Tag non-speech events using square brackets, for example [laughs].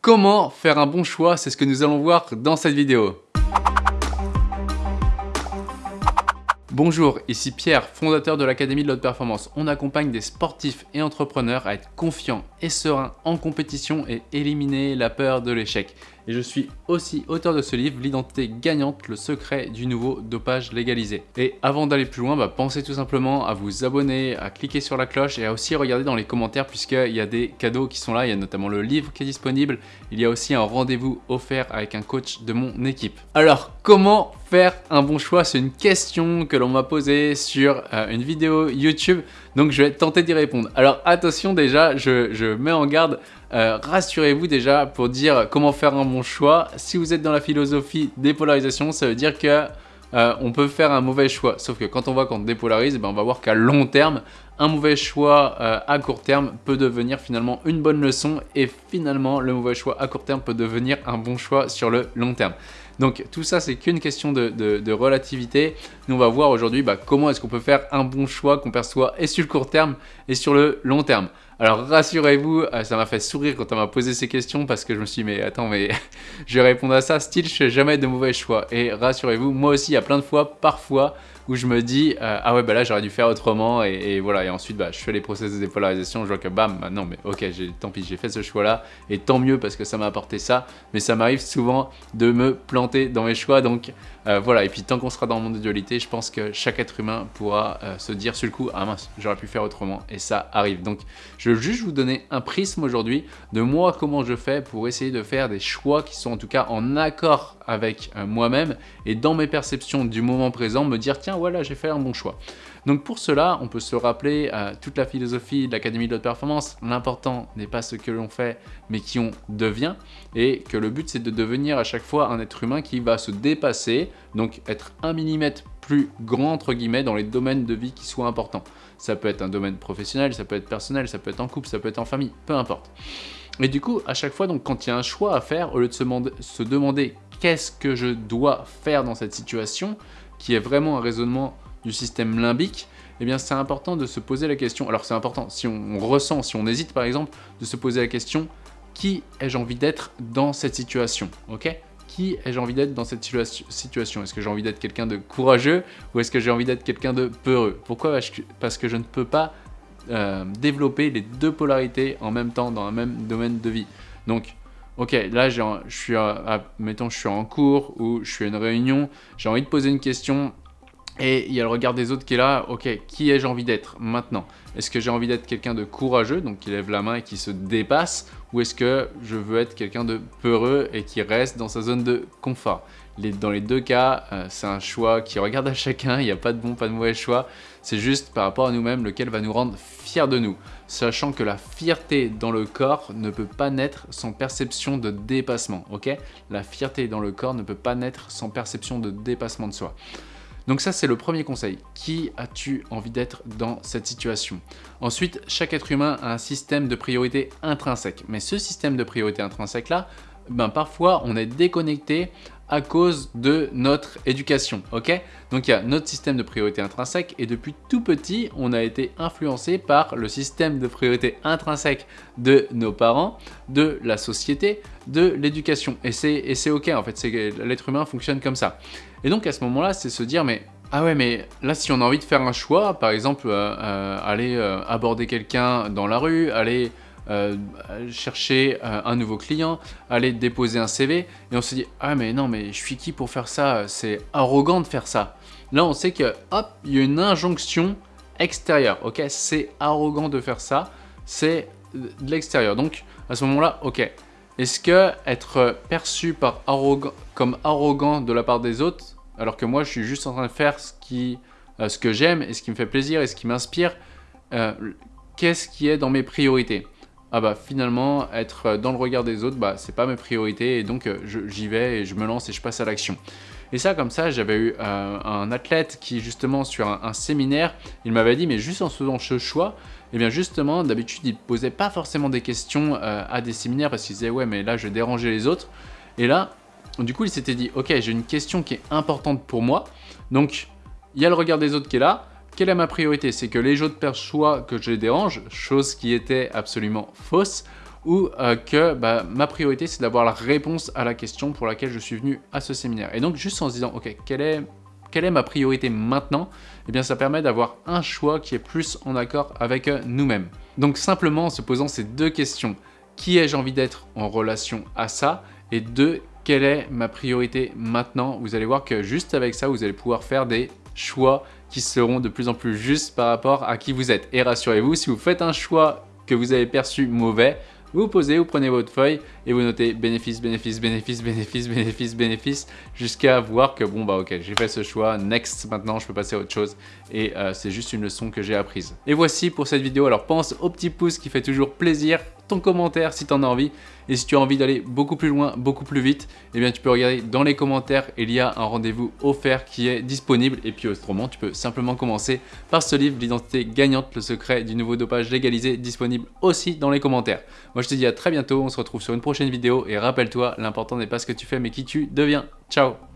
comment faire un bon choix C'est ce que nous allons voir dans cette vidéo. Bonjour, ici Pierre, fondateur de l'Académie de l'Haute Performance. On accompagne des sportifs et entrepreneurs à être confiants et sereins en compétition et éliminer la peur de l'échec. Et je suis aussi auteur de ce livre, L'identité gagnante, le secret du nouveau dopage légalisé. Et avant d'aller plus loin, bah, pensez tout simplement à vous abonner, à cliquer sur la cloche et à aussi regarder dans les commentaires puisqu'il y a des cadeaux qui sont là. Il y a notamment le livre qui est disponible. Il y a aussi un rendez-vous offert avec un coach de mon équipe. Alors, comment faire un bon choix? C'est une question que l'on m'a posée sur euh, une vidéo YouTube. Donc, je vais tenter d'y répondre. Alors, attention déjà, je, je mets en garde euh, rassurez-vous déjà pour dire comment faire un bon choix. Si vous êtes dans la philosophie dépolarisation, ça veut dire que euh, on peut faire un mauvais choix. Sauf que quand on voit qu'on dépolarise, ben on va voir qu'à long terme, un mauvais choix euh, à court terme peut devenir finalement une bonne leçon et finalement le mauvais choix à court terme peut devenir un bon choix sur le long terme. Donc tout ça, c'est qu'une question de, relativité. Nous, on va voir aujourd'hui bah, comment est-ce qu'on peut faire un bon choix qu'on perçoit et sur le court terme et sur le long terme. Alors rassurez-vous, euh, ça m'a fait sourire quand on m'a posé ces questions parce que je me suis dit mais attends mais [laughs] je vais répondre à ça, style je fais jamais de mauvais choix. Et rassurez-vous, moi aussi il y a plein de fois, parfois, où je me dis euh, ah ouais bah là j'aurais dû faire autrement et, voilà. Et ensuite bah, je fais les process de dépolarisation je vois que bam bah non mais ok tant pis j'ai fait ce choix là et tant mieux parce que ça m'a apporté ça. Mais ça m'arrive souvent de me planter dans mes choix. Donc euh, voilà. Et puis tant qu'on sera dans le monde de dualité je pense que chaque être humain pourra se dire sur le coup ah mince j'aurais pu faire autrement et ça arrive. Donc je juste vous donner un prisme aujourd'hui de moi comment je fais pour essayer de faire des choix qui sont en tout cas en accord avec moi-même et dans mes perceptions du moment présent me dire tiens voilà, j'ai fait un bon choix. Donc pour cela, on peut se rappeler euh, toute la philosophie de l'Académie de l'Haute Performance. L'important n'est pas ce que l'on fait, mais qui on devient. Et que le but, c'est de devenir à chaque fois un être humain qui va se dépasser, donc être un millimètre plus grand, entre guillemets, dans les domaines de vie qui soient importants. Ça peut être un domaine professionnel, ça peut être personnel, ça peut être en couple, ça peut être en famille, peu importe. Et du coup, à chaque fois, donc, quand il y a un choix à faire, au lieu de se, demander qu'est-ce que je dois faire dans cette situation, qui est vraiment un raisonnement du système limbique, eh bien c'est important de se poser la question, alors c'est important, si on, ressent, si on hésite par exemple, de se poser la question, qui ai-je envie d'être dans cette situation ok? Qui ai-je envie d'être dans cette situation? Est-ce que j'ai envie d'être quelqu'un de courageux ou est-ce que j'ai envie d'être quelqu'un de peureux? Pourquoi Parce que je ne peux pas euh, développer les deux polarités en même temps dans un même domaine de vie? Donc ok, là, je suis, mettons, je suis en cours ou je suis à une réunion, j'ai envie de poser une question et il y a le regard des autres qui est là, ok, qui ai-je envie d'être maintenant? Est-ce que j'ai envie d'être quelqu'un de courageux, donc qui lève la main et qui se dépasse, ou est-ce que je veux être quelqu'un de peureux et qui reste dans sa zone de confort? Dans les deux cas, euh, c'est un choix qui regarde à chacun, il n'y a pas de bon, pas de mauvais choix, c'est juste par rapport à nous-mêmes lequel va nous rendre fiers de nous, sachant que la fierté dans le corps ne peut pas naître sans perception de dépassement, ok? La fierté dans le corps ne peut pas naître sans perception de dépassement de soi. Donc ça, c'est le premier conseil. Qui as-tu envie d'être dans cette situation? Ensuite, chaque être humain a un système de priorité intrinsèque. Mais ce système de priorité intrinsèque-là, ben, parfois, on est déconnecté à cause de notre éducation, ok? Donc il y a notre système de priorité intrinsèque et depuis tout petit, on a été influencé par le système de priorité intrinsèque de nos parents, de la société, de l'éducation. Et c'est ok en fait, l'être humain fonctionne comme ça. Et donc à ce moment-là, c'est se dire mais ah ouais, mais là, si on a envie de faire un choix, par exemple, euh, euh, aller euh, aborder quelqu'un dans la rue, aller chercher un nouveau client, aller déposer un CV, et on se dit « Ah mais non, mais je suis qui pour faire ça? C'est arrogant de faire ça ». Là, on sait que, hop, il y a une injonction extérieure, ok? C'est arrogant de faire ça, c'est de l'extérieur. Donc, à ce moment-là, ok. Est-ce que être perçu comme arrogant de la part des autres, alors que moi, je suis juste en train de faire ce, euh, que j'aime et ce qui me fait plaisir et ce qui m'inspire, qu'est-ce qui est dans mes priorités? Ah bah finalement être dans le regard des autres bah c'est pas mes priorités et donc euh, j'y vais et je me lance et je passe à l'action. Et ça comme ça j'avais eu euh, un athlète qui justement sur un, séminaire il m'avait dit mais juste en faisant ce choix et eh bien justement d'habitude il posait pas forcément des questions euh, à des séminaires parce qu'il disait ouais mais là je dérangeais les autres. Et là du coup il s'était dit ok j'ai une question qui est importante pour moi. Donc il y a le regard des autres qui est là. Quelle est ma priorité? C'est que les autres perçoivent que je les dérange, chose qui était absolument fausse, ou euh, que bah, ma priorité c'est d'avoir la réponse à la question pour laquelle je suis venu à ce séminaire. Et donc juste en se disant, ok, quelle est, quelle est ma priorité maintenant Eh bien ça permet d'avoir un choix qui est plus en accord avec euh, nous-mêmes. Donc simplement en se posant ces deux questions, qui ai-je envie d'être en relation à ça? Et deux, quelle est ma priorité maintenant? Vous allez voir que juste avec ça, vous allez pouvoir faire des choix qui seront de plus en plus justes par rapport à qui vous êtes. Et rassurez-vous, si vous faites un choix que vous avez perçu mauvais, vous posez, vous prenez votre feuille et vous notez bénéfice, bénéfice, bénéfice, bénéfice, bénéfice, bénéfice, jusqu'à voir que bon bah ok, j'ai fait ce choix, next, maintenant je peux passer à autre chose. Et euh, c'est juste une leçon que j'ai apprise. Et voici pour cette vidéo, alors pense au petit pouce qui fait toujours plaisir, commentaire si tu en as envie. Et si tu as envie d'aller beaucoup plus loin, beaucoup plus vite, eh bien tu peux regarder dans les commentaires, il y a un rendez-vous offert qui est disponible. Et puis autrement tu peux simplement commencer par ce livre, l'identité gagnante, le secret du nouveau dopage légalisé, disponible aussi dans les commentaires. Moi je te dis à très bientôt, on se retrouve sur une prochaine vidéo. Et rappelle-toi, l'important n'est pas ce que tu fais mais qui tu deviens. Ciao